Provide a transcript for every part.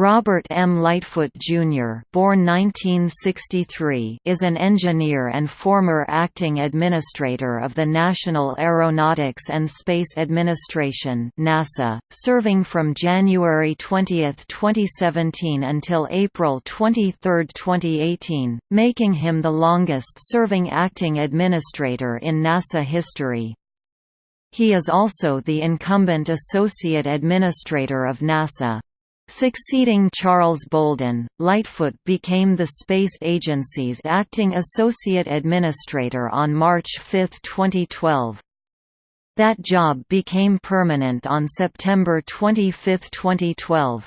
Robert M. Lightfoot, Jr. born 1963, is an engineer and former acting administrator of the National Aeronautics and Space Administration NASA, serving from January 20, 2017 until April 23, 2018, making him the longest-serving acting administrator in NASA history. He is also the incumbent Associate Administrator of NASA. Succeeding Charles Bolden, Lightfoot became the Space Agency's acting associate administrator on March 5, 2012. That job became permanent on September 25, 2012.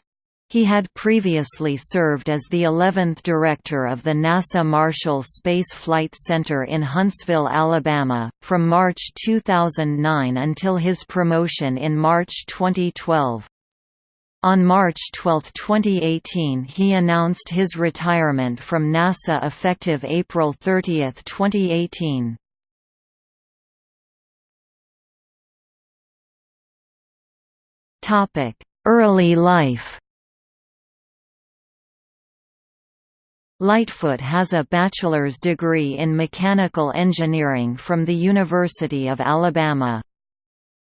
He had previously served as the 11th director of the NASA Marshall Space Flight Center in Huntsville, Alabama, from March 2009 until his promotion in March 2012. On March 12, 2018 he announced his retirement from NASA effective April 30, 2018. Early life Lightfoot has a bachelor's degree in mechanical engineering from the University of Alabama.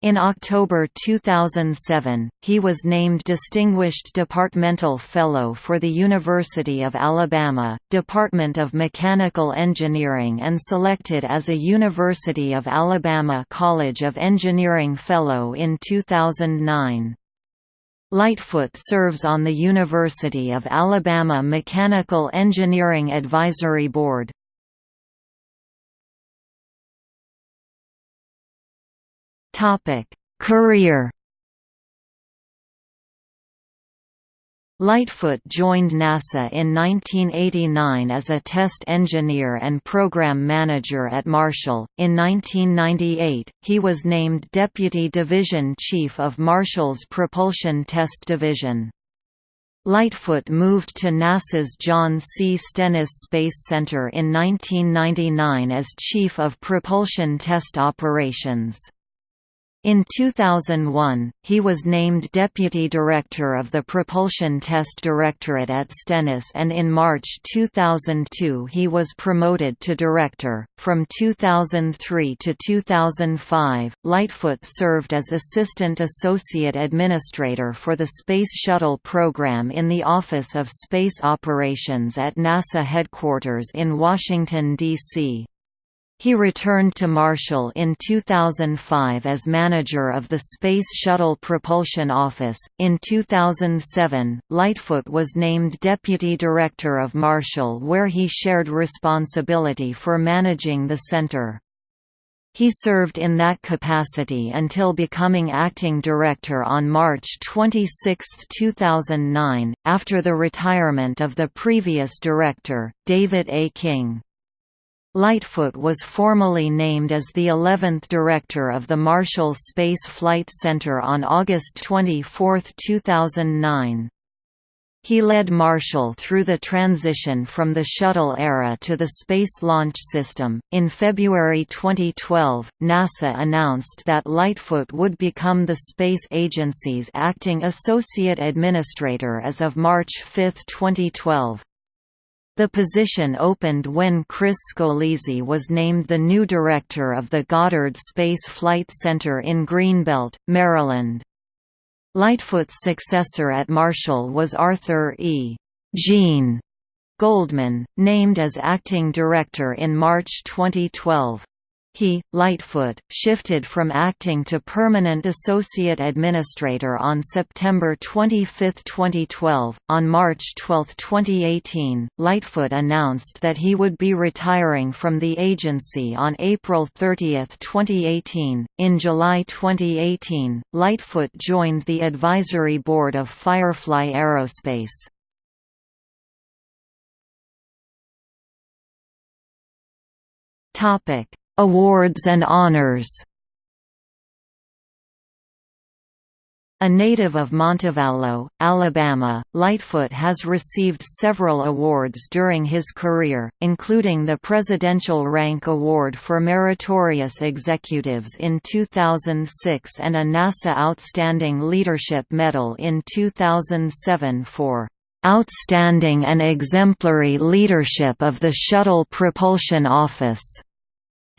In October 2007, he was named Distinguished Departmental Fellow for the University of Alabama, Department of Mechanical Engineering and selected as a University of Alabama College of Engineering Fellow in 2009. Lightfoot serves on the University of Alabama Mechanical Engineering Advisory Board. Career. Lightfoot joined NASA in 1989 as a test engineer and program manager at Marshall. In 1998, he was named Deputy Division Chief of Marshall's Propulsion Test Division. Lightfoot moved to NASA's John C. Stennis Space Center in 1999 as Chief of Propulsion Test Operations. In 2001, he was named Deputy Director of the Propulsion Test Directorate at Stennis and in March 2002 he was promoted to Director. From 2003 to 2005, Lightfoot served as Assistant Associate Administrator for the Space Shuttle program in the Office of Space Operations at NASA headquarters in Washington, D.C. He returned to Marshall in 2005 as manager of the Space Shuttle Propulsion Office. In 2007, Lightfoot was named deputy director of Marshall, where he shared responsibility for managing the center. He served in that capacity until becoming acting director on March 26, 2009, after the retirement of the previous director, David A. King. Lightfoot was formally named as the 11th director of the Marshall Space Flight Center on August 24, 2009. He led Marshall through the transition from the shuttle era to the Space Launch System. In February 2012, NASA announced that Lightfoot would become the space agency's acting associate administrator as of March 5, 2012. The position opened when Chris Scolese was named the new director of the Goddard Space Flight Center in Greenbelt, Maryland. Lightfoot's successor at Marshall was Arthur E. Gene Goldman, named as acting director in March 2012. He, Lightfoot, shifted from acting to permanent associate administrator on September 25, 2012. On March 12, 2018, Lightfoot announced that he would be retiring from the agency on April 30, 2018. In July 2018, Lightfoot joined the advisory board of Firefly Aerospace. Topic Awards and honors. A native of Montevallo, Alabama, Lightfoot has received several awards during his career, including the Presidential Rank Award for Meritorious Executives in 2006 and a NASA Outstanding Leadership Medal in 2007 for "...outstanding and exemplary leadership of the Shuttle Propulsion Office",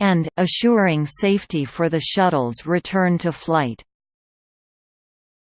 and "...assuring safety for the shuttle's return to flight."